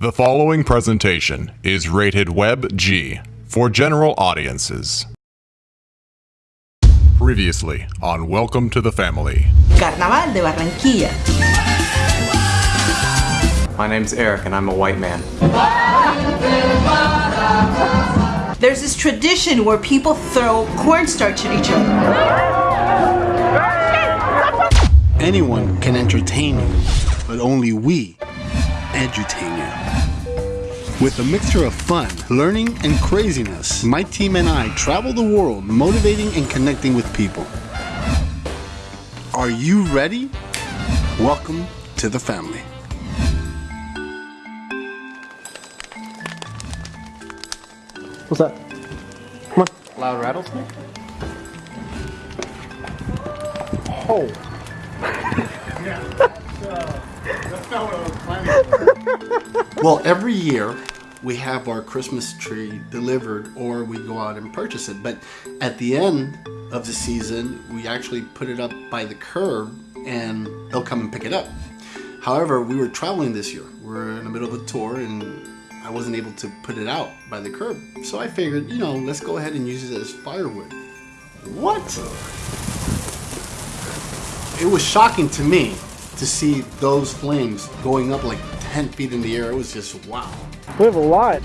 The following presentation is rated Web G for general audiences. Previously on Welcome to the Family. Carnaval de Barranquilla. My name's Eric and I'm a white man. There's this tradition where people throw cornstarch at each other. Anyone can entertain you, but only we edutain. With a mixture of fun, learning, and craziness, my team and I travel the world motivating and connecting with people. Are you ready? Welcome to the family. What's that? Come on. Loud rattlesnake? Oh. Well, every year we have our Christmas tree delivered or we go out and purchase it. But at the end of the season, we actually put it up by the curb and they'll come and pick it up. However, we were traveling this year. We're in the middle of a tour and I wasn't able to put it out by the curb. So I figured, you know, let's go ahead and use it as firewood. What? It was shocking to me to see those flames going up like 10 feet in the air. It was just wow. We have a lot.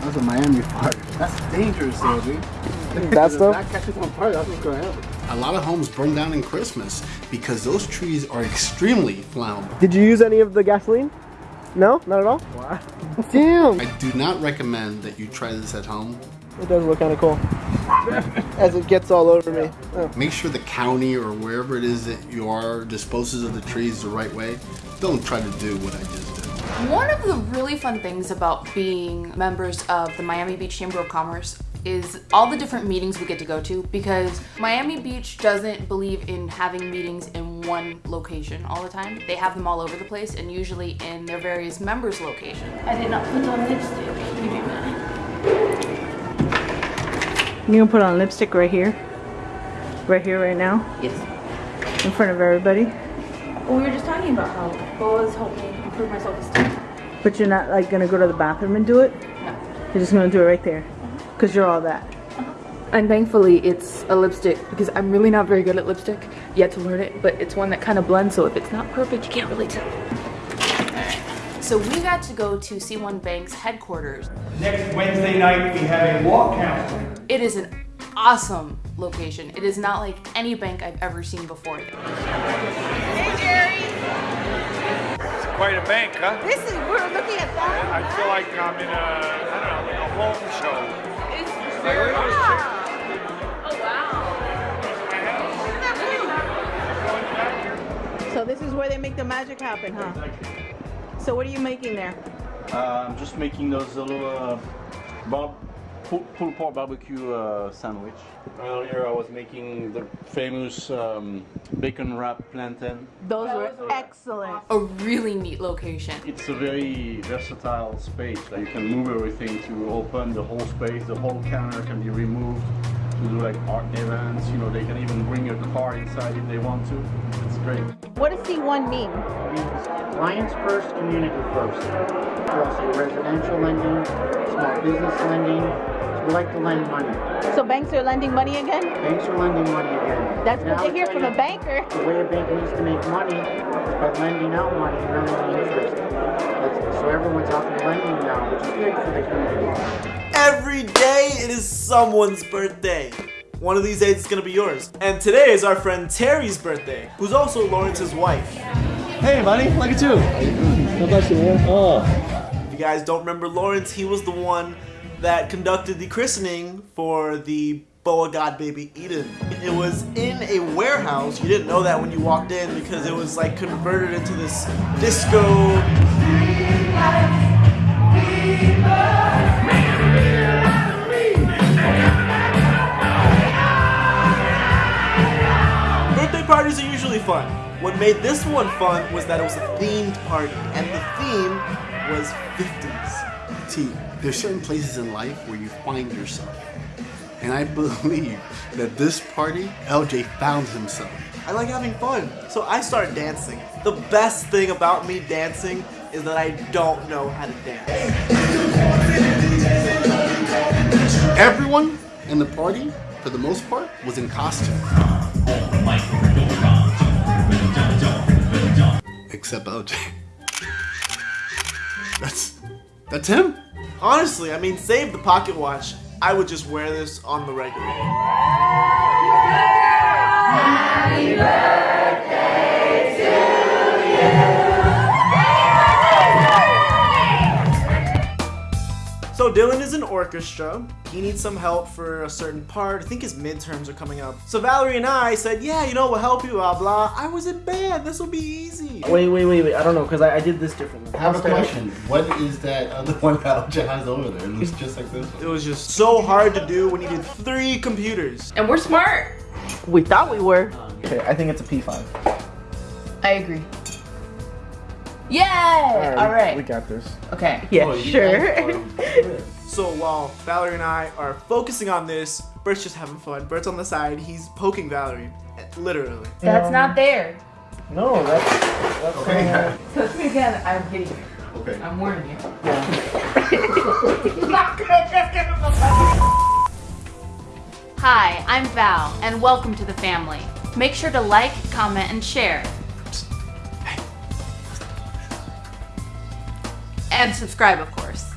That's a Miami fire. That's dangerous though, dude. That If stuff? that catches on fire, that's what's gonna happen. A lot of homes burn down in Christmas because those trees are extremely flammable. Did you use any of the gasoline? No, not at all. Wow. Damn. I do not recommend that you try this at home. It does look kind of cool. As it gets all over me. Oh. Make sure the county or wherever it is that you are disposes of the trees the right way. Don't try to do what I just did. One of the really fun things about being members of the Miami Beach Chamber of Commerce is all the different meetings we get to go to because Miami Beach doesn't believe in having meetings in one location all the time. They have them all over the place and usually in their various members' locations. I did not put on lipstick. You gonna put on lipstick right here? Right here, right now? Yes. In front of everybody? Well, we were just talking about how Boas helped me improve my self-esteem. But you're not like gonna go to the bathroom and do it? No. You're just gonna do it right there? Uh-huh. Cause you're all that. Uh-huh. And thankfully it's a lipstick because I'm really not very good at lipstick yet to learn it, but it's one that kind of blends so if it's not perfect you can't really tell. So we got to go to C1 Bank's headquarters. Next Wednesday night, we have a walk counseling. It is an awesome location. It is not like any bank I've ever seen before. Hey, Jerry. It's quite a bank, huh? This is, we're looking at that. I feel like I'm in a, I don't know, like a home show. It's very like, oh, wow. So this is where they make the magic happen, huh? So what are you making there? Uh, I'm just making those little uh, bar- pull, pulled pork barbecue uh, sandwich. Earlier I was making the famous um, bacon wrap plantain. Those were excellent. A really neat location. It's a very versatile space. Like you can move everything to open the whole space. The whole counter can be removed to do like art events. You know, they can even bring a car inside if they want to. It's great. What does C1 mean? Clients first, community first. We're also residential lending, small business lending. So we like to lend money. So banks are lending money again? Banks are lending money again. That's good Now to hear from a banker. The way a bank needs to make money is by lending out money and earning interest. That's, so everyone's out there lending now, which is good for the community. Every day it is someone's birthday. One of these days it's gonna be yours. And today is our friend Terry's birthday, who's also Lawrence's wife. Hey, buddy. Look at you. How about you, man? Oh. If you guys don't remember Lawrence, he was the one that conducted the christening for the Boa God baby Eden. It was in a warehouse. You didn't know that when you walked in because it was like converted into this disco made this one fun was that it was a themed party, and the theme was 50s. See, there's certain places in life where you find yourself. And I believe that this party, LJ found himself. I like having fun, so I started dancing. The best thing about me dancing is that I don't know how to dance. Everyone in the party, for the most part, was in costume. Except OJ. That's that's him. Honestly, I mean, save the pocket watch. I would just wear this on the regular. So Dylan is in orchestra. He needs some help for a certain part. I think his midterms are coming up. So Valerie and I said, yeah, you know, we'll help you, blah, blah. I was in band. This will be easy. Wait, wait, wait, wait. I don't know because I, I did this differently. I have a question. What is that other one that OJ has over there? It looks just like this one. It was just so hard to do. We needed three computers. And we're smart. We thought we were. Okay, I think it's a P5. I agree. Yay! All right. We got this. Okay. Yeah, Oh, sure. So while Valerie and I are focusing on this, Bert's just having fun. Bert's on the side. He's poking Valerie. Literally. That's not there. No, that's that's Okay. uh, Touch me again. I'm hitting you. Okay. I'm warning you. Hi, I'm Val, and welcome to the family. Make sure to like, comment, and share. And subscribe, of course.